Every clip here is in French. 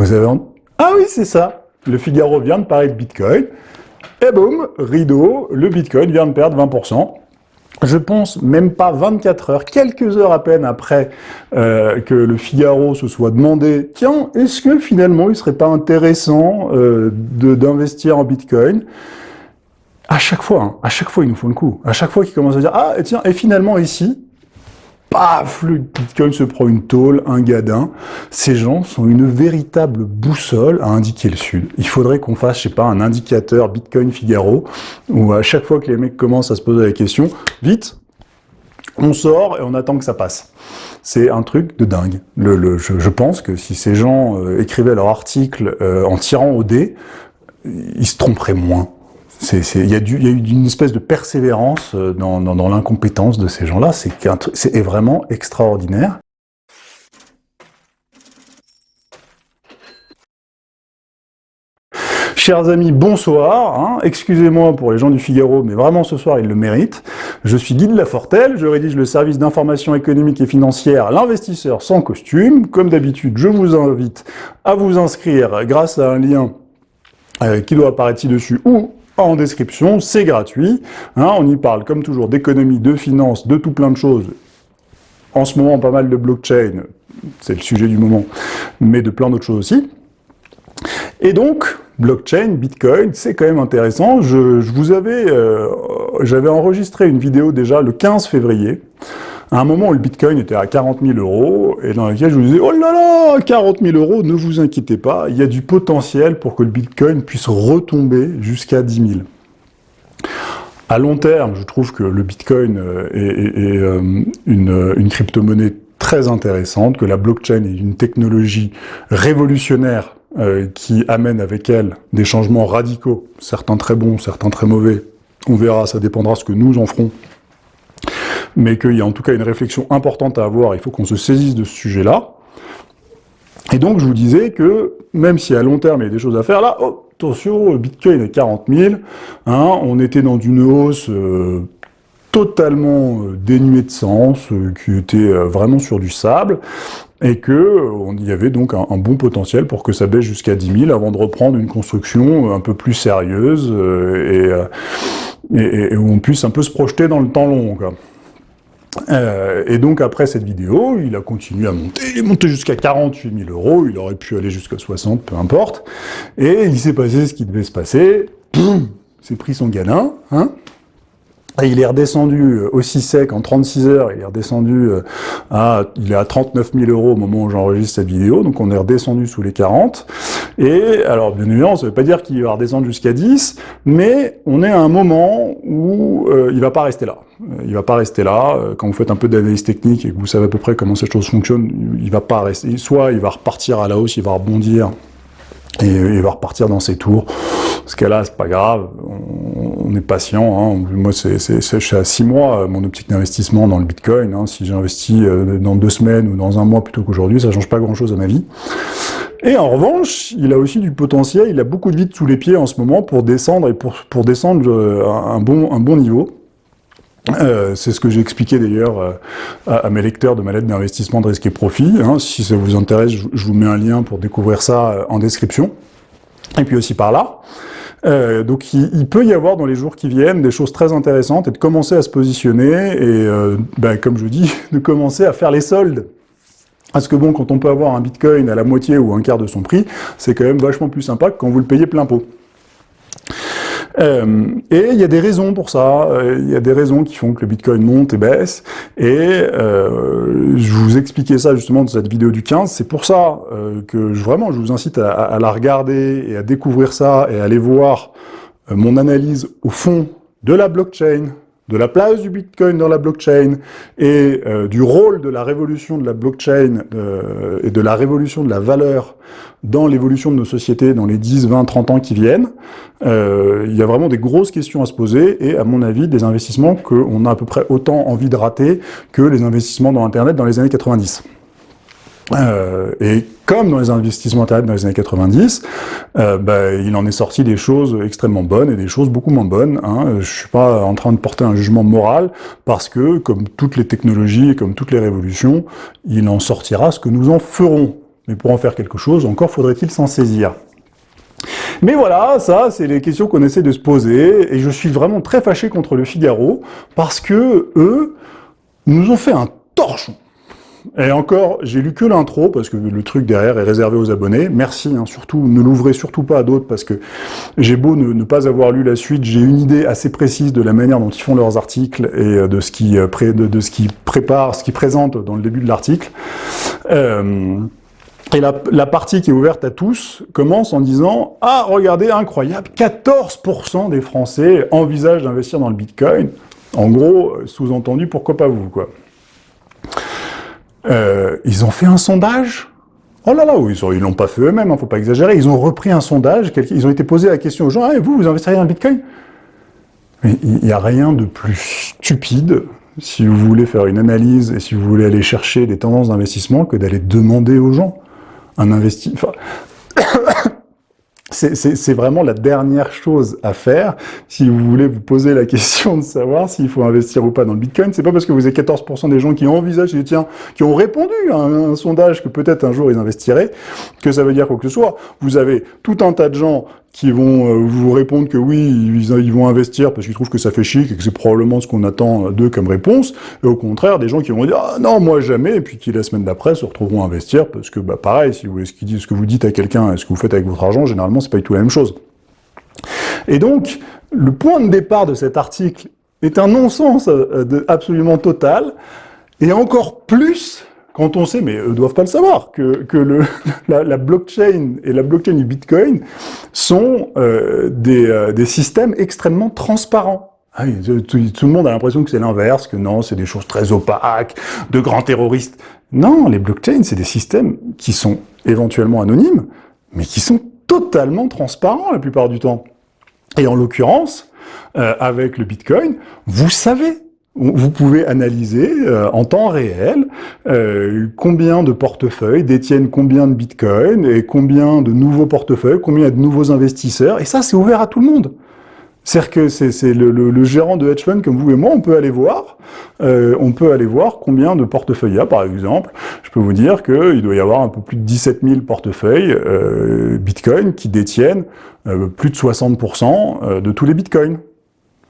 Vous avez... Ah oui, c'est ça Le Figaro vient de parler de Bitcoin, et boum, rideau, le Bitcoin vient de perdre 20% je pense, même pas 24 heures, quelques heures à peine après euh, que le Figaro se soit demandé « Tiens, est-ce que finalement il serait pas intéressant euh, d'investir en Bitcoin ?» À chaque fois, hein, à chaque fois ils nous font le coup. À chaque fois qu'ils commencent à dire « Ah, tiens, et finalement ici, paf, le Bitcoin se prend une tôle, un gadin. Ces gens sont une véritable boussole à indiquer le Sud. Il faudrait qu'on fasse, je sais pas, un indicateur Bitcoin Figaro, où à chaque fois que les mecs commencent à se poser la question, vite, on sort et on attend que ça passe. C'est un truc de dingue. Je, pense que si ces gens euh, écrivaient leur article euh, en tirant au dé, ils se tromperaient moins. Il y, a eu une espèce de persévérance euh, dans, l'incompétence de ces gens-là, c'est vraiment extraordinaire. Chers amis, bonsoir. Hein. Excusez-moi pour les gens du Figaro, mais vraiment ce soir, ils le méritent. Je suis Guy de Lafortelle, je rédige le service d'information économique et financière L'investisseur sans costume. Comme d'habitude, je vous invite à vous inscrire grâce à un lien euh, qui doit apparaître ci-dessus en description, c'est gratuit. Hein, on y parle, comme toujours, d'économie, de finance, de tout plein de choses. En ce moment, pas mal de blockchain, c'est le sujet du moment, mais de plein d'autres choses aussi. Et donc, blockchain, bitcoin, c'est quand même intéressant. Je, vous avais, euh, j'avais enregistré une vidéo déjà le 15 février, à un moment où le Bitcoin était à 40 000 euros, et dans laquelle je vous disais « Oh là là, 40 000 euros, ne vous inquiétez pas, il y a du potentiel pour que le Bitcoin puisse retomber jusqu'à 10 000 ». À long terme, je trouve que le Bitcoin euh, est, euh, une, crypto-monnaie très intéressante, que la blockchain est une technologie révolutionnaire euh, qui amène avec elle des changements radicaux, certains très bons, certains très mauvais. On verra, ça dépendra ce que nous en ferons mais qu'il y a en tout cas une réflexion importante à avoir, il faut qu'on se saisisse de ce sujet-là. Et donc je vous disais que, même si à long terme il y a des choses à faire, là, oh, attention, Bitcoin est 40 000, hein, on était dans une hausse euh, totalement euh, dénuée de sens, euh, qui était vraiment sur du sable, et qu'il y avait donc un, bon potentiel pour que ça baisse jusqu'à 10 000 avant de reprendre une construction un peu plus sérieuse et, où on puisse un peu se projeter dans le temps long. Euh, et donc après cette vidéo, il a continué à monter, il est monté jusqu'à 48 000 euros, il aurait pu aller jusqu'à 60, peu importe, et il s'est passé ce qui devait se passer, il s'est pris son hein, et il est redescendu euh, aussi sec en 36 heures, il est redescendu euh, à, il est à 39 000 euros au moment où j'enregistre cette vidéo, donc on est redescendu sous les 40. Et alors, bien évidemment, ça ne veut pas dire qu'il va redescendre jusqu'à 10, mais on est à un moment où euh, il va pas rester là. Il va pas rester là. Quand vous faites un peu d'analyse technique et que vous savez à peu près comment cette chose fonctionne, il va pas rester. Soit il va repartir à la hausse, il va rebondir, et il va repartir dans ses tours. Ce cas-là, c'est pas grave, est patient. Hein. Moi, c'est, à six mois, mon optique d'investissement dans le Bitcoin. Hein. Si j'investis euh, dans deux semaines ou dans un mois plutôt qu'aujourd'hui, ça change pas grand-chose à ma vie. Et en revanche, il a aussi du potentiel, il a beaucoup de vide sous les pieds en ce moment pour descendre et pour, pour descendre euh, un bon, un bon niveau. Euh, c'est ce que j'ai expliqué d'ailleurs euh, à, mes lecteurs de ma lettre d'investissement de risque et profit. Hein. Si ça vous intéresse, je, vous mets un lien pour découvrir ça euh, en description. Et puis aussi par là. Donc il, peut y avoir dans les jours qui viennent des choses très intéressantes et de commencer à se positionner et, ben, comme je dis, de commencer à faire les soldes. Parce que bon, quand on peut avoir un bitcoin à la moitié ou un quart de son prix, c'est quand même vachement plus sympa que quand vous le payez plein pot. Euh, et il y a des raisons pour ça, euh, il y a des raisons qui font que le Bitcoin monte et baisse, et euh, je vous expliquais ça justement dans cette vidéo du 15, c'est pour ça que vraiment je vous incite à, la regarder et à découvrir ça et à aller voir mon analyse au fond de la blockchain, de la place du Bitcoin dans la blockchain et euh, du rôle de la révolution de la blockchain euh, et de la révolution de la valeur dans l'évolution de nos sociétés dans les 10, 20, 30 ans qui viennent, euh, il y a vraiment des grosses questions à se poser et à mon avis des investissements qu'on a à peu près autant envie de rater que les investissements dans Internet dans les années 90. Euh, et comme dans les investissements Internet dans les années 90, euh, bah, il en est sorti des choses extrêmement bonnes et des choses beaucoup moins bonnes. Hein. Je suis pas en train de porter un jugement moral, parce que, comme toutes les technologies et comme toutes les révolutions, il en sortira ce que nous en ferons. mais pour en faire quelque chose, encore faudrait-il s'en saisir. Mais voilà, ça, c'est les questions qu'on essaie de se poser, et je suis vraiment très fâché contre le Figaro, parce que eux nous ont fait un torchon. Et encore, j'ai lu que l'intro, parce que le truc derrière est réservé aux abonnés. Merci, hein, surtout, ne l'ouvrez surtout pas à d'autres, parce que j'ai beau ne, pas avoir lu la suite, j'ai une idée assez précise de la manière dont ils font leurs articles et euh, de ce qu'ils euh, de, préparent, ce qu'ils présentent dans le début de l'article. Euh, et la, la, partie qui est ouverte à tous commence en disant « Ah, regardez, incroyable, 14% des Français envisagent d'investir dans le Bitcoin. » En gros, sous-entendu, pourquoi pas vous, quoi. Euh, ils ont fait un sondage Oh là là, ils l'ont pas fait eux-mêmes, ne hein, faut pas exagérer. Ils ont repris un sondage, ils ont été posés la question aux gens ah, vous, vous investissez dans le Bitcoin ?» Il n'y a rien de plus stupide, si vous voulez faire une analyse et si vous voulez aller chercher des tendances d'investissement, que d'aller demander aux gens un investissement. C'est vraiment la dernière chose à faire si vous voulez vous poser la question de savoir s'il faut investir ou pas dans le Bitcoin. C'est pas parce que vous avez 14% des gens qui envisagent, tiens, qui ont répondu à un, sondage que peut-être un jour ils investiraient, que ça veut dire quoi que ce soit. Vous avez tout un tas de gens qui vont euh, vous répondre que oui, ils, vont investir parce qu'ils trouvent que ça fait chic et que c'est probablement ce qu'on attend d'eux comme réponse, et au contraire, des gens qui vont dire « Ah non, moi jamais », et puis qui la semaine d'après se retrouveront à investir, parce que bah pareil, si vous ce, ce que vous dites à quelqu'un et ce que vous faites avec votre argent, généralement, c'est pas du tout la même chose. Et donc, le point de départ de cet article est un non-sens euh, absolument total, et encore plus quand on sait, mais eux doivent pas le savoir, que, que le, la, blockchain et la blockchain du Bitcoin sont euh, des, euh, des, systèmes extrêmement transparents. Ah tout, le monde a l'impression que c'est l'inverse, que non, c'est des choses très opaques, de grands terroristes. Non, les blockchains, c'est des systèmes qui sont éventuellement anonymes, mais qui sont totalement transparents la plupart du temps. Et en l'occurrence, euh, avec le Bitcoin, vous savez vous pouvez analyser euh, en temps réel euh, combien de portefeuilles détiennent combien de bitcoin et combien de nouveaux portefeuilles, combien de nouveaux investisseurs, et ça c'est ouvert à tout le monde. C'est-à-dire que c'est le, gérant de hedge fund comme vous et moi, on peut aller voir, euh, on peut aller voir combien de portefeuilles il y a, par exemple. Je peux vous dire qu'il doit y avoir un peu plus de 17 000 portefeuilles Bitcoin qui détiennent plus de 60% de tous les Bitcoins.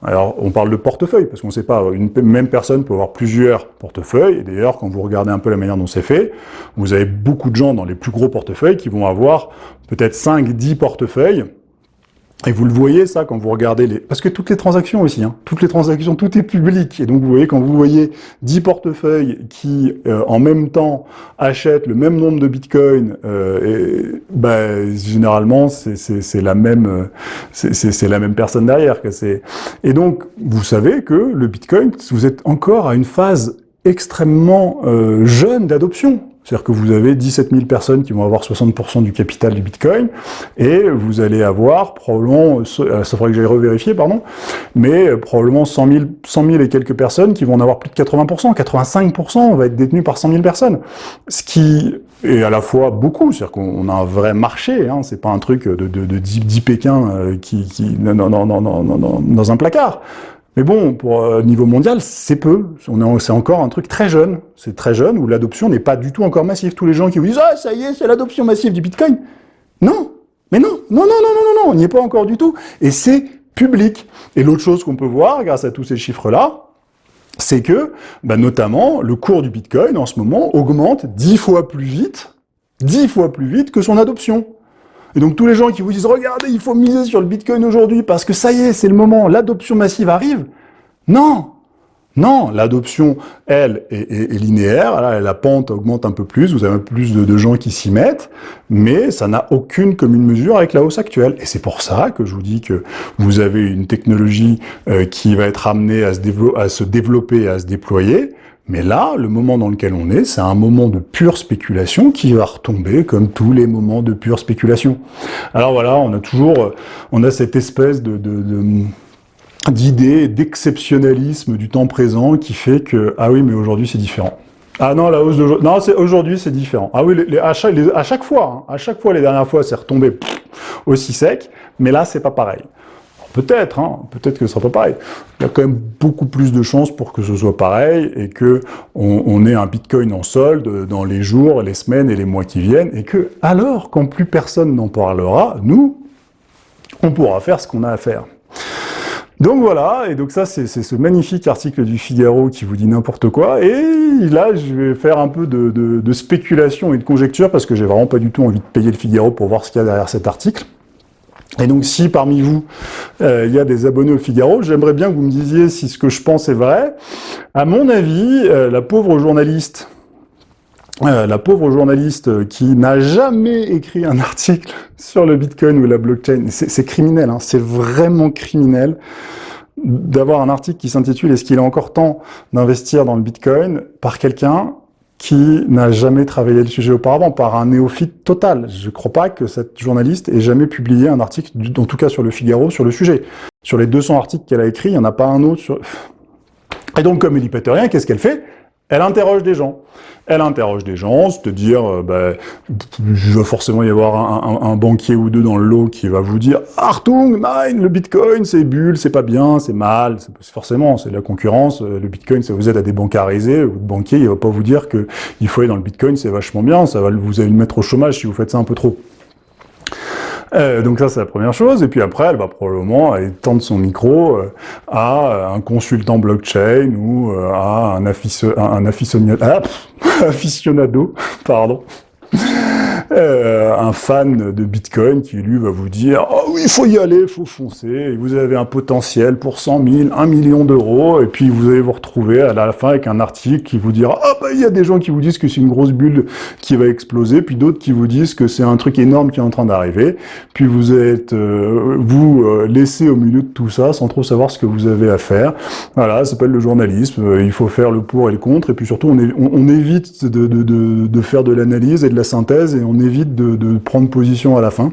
Alors, on parle de portefeuille, parce qu'on ne sait pas, une même personne peut avoir plusieurs portefeuilles, et d'ailleurs, quand vous regardez un peu la manière dont c'est fait, vous avez beaucoup de gens dans les plus gros portefeuilles qui vont avoir peut-être 5, 10 portefeuilles, et vous le voyez, ça, quand vous regardez les... Parce que toutes les transactions aussi, hein, toutes les transactions, tout est public. Et donc, vous voyez, quand vous voyez 10 portefeuilles qui, euh, en même temps, achètent le même nombre de bitcoins, euh, bah, généralement, c'est la même euh, c'est la même personne derrière. Que et donc, vous savez que le bitcoin, vous êtes encore à une phase extrêmement euh, jeune d'adoption. C'est-à-dire que vous avez 17 000 personnes qui vont avoir 60% du capital du Bitcoin, et vous allez avoir probablement, euh, ça faudrait que j'aille revérifier, pardon, mais euh, probablement 100 000, 100 000 et quelques personnes qui vont en avoir plus de 80%, 85% va être détenu par 100 000 personnes. Ce qui est à la fois beaucoup, c'est-à-dire qu'on a un vrai marché, hein, c'est pas un truc de, de, de 10, Pékin euh, qui, qui non, non, non, non, non, non, dans un placard. Mais bon, pour euh, niveau mondial, c'est peu. C'est encore un truc très jeune. C'est très jeune, où l'adoption n'est pas du tout encore massive. Tous les gens qui vous disent « Ah, ça y est, c'est l'adoption massive du Bitcoin !» Non Mais non Non, non, non, non, non, non, on n'y est pas encore du tout. Et c'est public. Et l'autre chose qu'on peut voir, grâce à tous ces chiffres-là, c'est que, bah, notamment, le cours du Bitcoin, en ce moment, augmente dix fois plus vite, dix fois plus vite que son adoption. Et donc tous les gens qui vous disent « Regardez, il faut miser sur le Bitcoin aujourd'hui parce que ça y est, c'est le moment, l'adoption massive arrive », non. Non, l'adoption, elle, est, linéaire, la pente augmente un peu plus, vous avez plus de, gens qui s'y mettent, mais ça n'a aucune commune mesure avec la hausse actuelle. Et c'est pour ça que je vous dis que vous avez une technologie euh, qui va être amenée à se, à se développer, à se déployer, mais là, le moment dans lequel on est, c'est un moment de pure spéculation qui va retomber comme tous les moments de pure spéculation. Alors voilà, on a toujours, euh, on a cette espèce de, d'idée d'exceptionnalisme du temps présent qui fait que, ah oui, mais aujourd'hui c'est différent. Ah non, la hausse d'aujourd'hui, non, aujourd'hui c'est différent. Ah oui, les, à, chaque, à, chaque, fois, hein, à chaque fois, les dernières fois, c'est retombé aussi sec, mais là, c'est pas pareil. Peut-être, hein, peut-être que ce sera pas pareil. Il y a quand même beaucoup plus de chances pour que ce soit pareil et que on, ait un Bitcoin en solde dans les jours, les semaines et les mois qui viennent et que, alors, quand plus personne n'en parlera, nous, on pourra faire ce qu'on a à faire. Donc voilà, et donc ça c'est ce magnifique article du Figaro qui vous dit n'importe quoi, et là je vais faire un peu de, de spéculation et de conjecture, parce que j'ai vraiment pas du tout envie de payer le Figaro pour voir ce qu'il y a derrière cet article. Et donc si parmi vous, euh, il y a des abonnés au Figaro, j'aimerais bien que vous me disiez si ce que je pense est vrai. À mon avis, euh, la pauvre journaliste, euh, la pauvre journaliste qui n'a jamais écrit un article sur le Bitcoin ou la blockchain, c'est criminel, hein, c'est vraiment criminel d'avoir un article qui s'intitule « Est-ce qu'il est encore temps d'investir dans le Bitcoin ?» par quelqu'un qui n'a jamais travaillé le sujet auparavant, par un néophyte total. Je ne crois pas que cette journaliste ait jamais publié un article, en tout cas sur le Figaro, sur le sujet. Sur les 200 articles qu'elle a écrits, il n'y en a pas un autre sur... Et donc, comme elle n'y pète rien, qu'est-ce qu'elle fait? Elle interroge des gens. Elle interroge des gens, c'est-à-dire, euh, bah, il va forcément y avoir un, banquier ou deux dans le lot qui va vous dire « Artung, nein, le Bitcoin, c'est bulle, c'est pas bien, c'est mal. » Forcément, c'est la concurrence. Euh, le Bitcoin, ça vous aide à débancariser. Votre banquier, il va pas vous dire que il faut aller dans le Bitcoin, c'est vachement bien. Ça va vous allez le mettre au chômage si vous faites ça un peu trop. Euh, donc ça, c'est la première chose. Et puis après, elle va probablement tendre son micro euh, à un consultant blockchain ou euh, à un, un aficionado, pardon, euh, un fan de Bitcoin qui, lui, va vous dire « Oh il faut y aller, il faut foncer, et vous avez un potentiel pour 100 000, 1 million d'euros, et puis vous allez vous retrouver à la fin avec un article qui vous dira « Ah bah il y a des gens qui vous disent que c'est une grosse bulle qui va exploser, puis d'autres qui vous disent que c'est un truc énorme qui est en train d'arriver, puis vous êtes, euh, vous, euh, laissé au milieu de tout ça sans trop savoir ce que vous avez à faire. Voilà, ça s'appelle le journalisme, il faut faire le pour et le contre, et puis surtout on, on, évite de, de, de, de faire de l'analyse et de la synthèse, et on évite de, prendre position à la fin.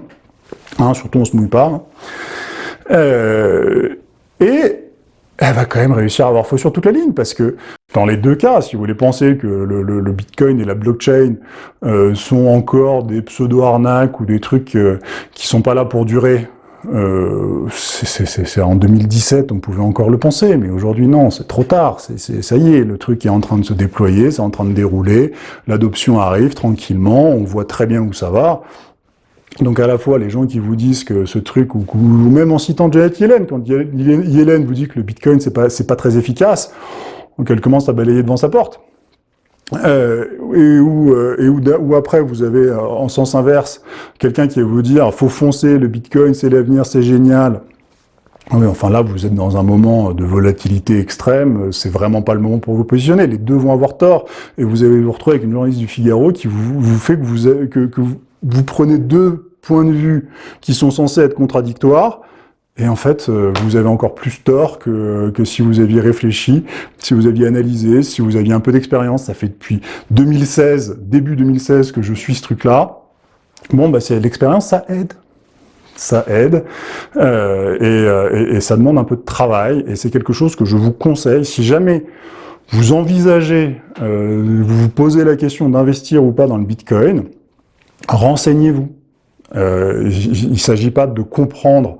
Hein, surtout on se mouille pas. Hein. Euh, et elle va quand même réussir à avoir faux sur toute la ligne, parce que dans les deux cas, si vous voulez penser que le, Bitcoin et la blockchain euh, sont encore des pseudo-arnaques ou des trucs euh, qui sont pas là pour durer, c'est en 2017, on pouvait encore le penser, mais aujourd'hui non, c'est trop tard, c'est ça y est, le truc est en train de se déployer, c'est en train de dérouler, l'adoption arrive tranquillement, on voit très bien où ça va, donc à la fois les gens qui vous disent que ce truc, ou, même en citant Janet Yellen, quand Yellen vous dit que le Bitcoin c'est pas, pas très efficace, donc elle commence à balayer devant sa porte. Euh, et où, euh, et où, après vous avez euh, en sens inverse quelqu'un qui va vous dire faut foncer, le Bitcoin c'est l'avenir, c'est génial. Oui, enfin là vous êtes dans un moment de volatilité extrême, c'est vraiment pas le moment pour vous positionner. Les deux vont avoir tort et vous allez vous retrouver avec une journaliste du Figaro qui vous, vous fait que vous, que, que vous prenez deux points de vue qui sont censés être contradictoires et en fait, euh, vous avez encore plus tort que, que si vous aviez réfléchi, si vous aviez analysé, si vous aviez un peu d'expérience. Ça fait depuis 2016, début 2016, que je suis ce truc-là. Bon, bah, c'est l'expérience, ça aide. Ça aide, euh, euh, et, et, ça demande un peu de travail, et c'est quelque chose que je vous conseille. Si jamais vous envisagez, vous vous posez la question d'investir ou pas dans le Bitcoin, renseignez-vous. il ne s'agit pas de comprendre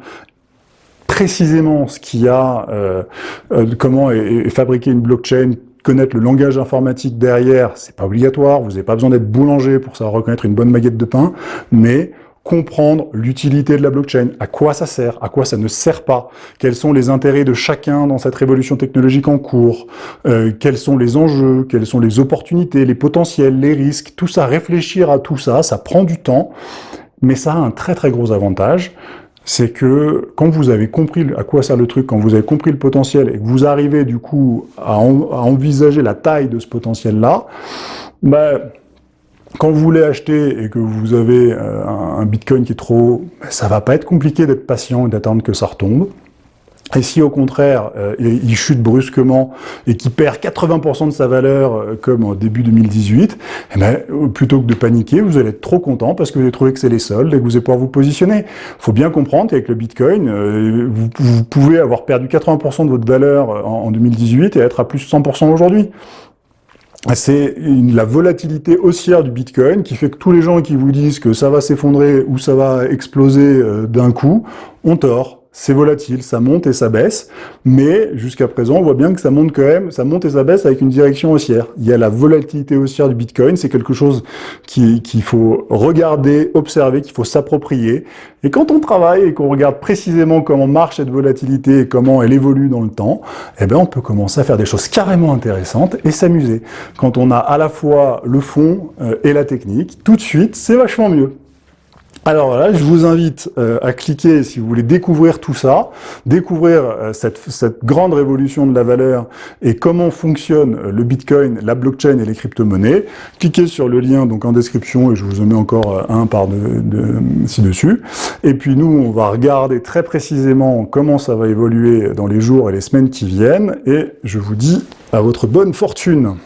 précisément ce qu'il y a, euh, euh, comment est, fabriquer une blockchain, connaître le langage informatique derrière, c'est pas obligatoire, vous n'avez pas besoin d'être boulanger pour savoir reconnaître une bonne baguette de pain, mais comprendre l'utilité de la blockchain, à quoi ça sert, à quoi ça ne sert pas, quels sont les intérêts de chacun dans cette révolution technologique en cours, euh, quels sont les enjeux, quelles sont les opportunités, les potentiels, les risques, tout ça, réfléchir à tout ça, ça prend du temps, mais ça a un très très gros avantage, c'est que quand vous avez compris à quoi sert le truc, quand vous avez compris le potentiel et que vous arrivez du coup à, envisager la taille de ce potentiel-là, bah, quand vous voulez acheter et que vous avez euh, un, Bitcoin qui est trop haut, bah, ça va pas être compliqué d'être patient et d'attendre que ça retombe. Et si au contraire, euh, il chute brusquement et qu'il perd 80% de sa valeur, euh, comme au début 2018, eh ben, plutôt que de paniquer, vous allez être trop content parce que vous avez trouvé que c'est les soldes et que vous allez pouvoir vous positionner. Il faut bien comprendre qu'avec le Bitcoin, euh, vous, pouvez avoir perdu 80% de votre valeur en, en 2018 et être à plus 100% aujourd'hui. C'est la volatilité haussière du Bitcoin qui fait que tous les gens qui vous disent que ça va s'effondrer ou ça va exploser d'un coup ont tort c'est volatile, ça monte et ça baisse, mais jusqu'à présent, on voit bien que ça monte quand même, ça monte et ça baisse avec une direction haussière. Il y a la volatilité haussière du Bitcoin, c'est quelque chose qu'il faut regarder, observer, qu'il faut s'approprier. Et quand on travaille et qu'on regarde précisément comment marche cette volatilité et comment elle évolue dans le temps, eh bien on peut commencer à faire des choses carrément intéressantes et s'amuser. Quand on a à la fois le fond euh, et la technique, tout de suite, c'est vachement mieux. Alors là, je vous invite euh, à cliquer si vous voulez découvrir tout ça, découvrir euh, cette, grande révolution de la valeur et comment fonctionne euh, le Bitcoin, la blockchain et les crypto-monnaies. Cliquez sur le lien donc en description et je vous en mets encore un par de, ci-dessus. Et puis nous, on va regarder très précisément comment ça va évoluer dans les jours et les semaines qui viennent et je vous dis à votre bonne fortune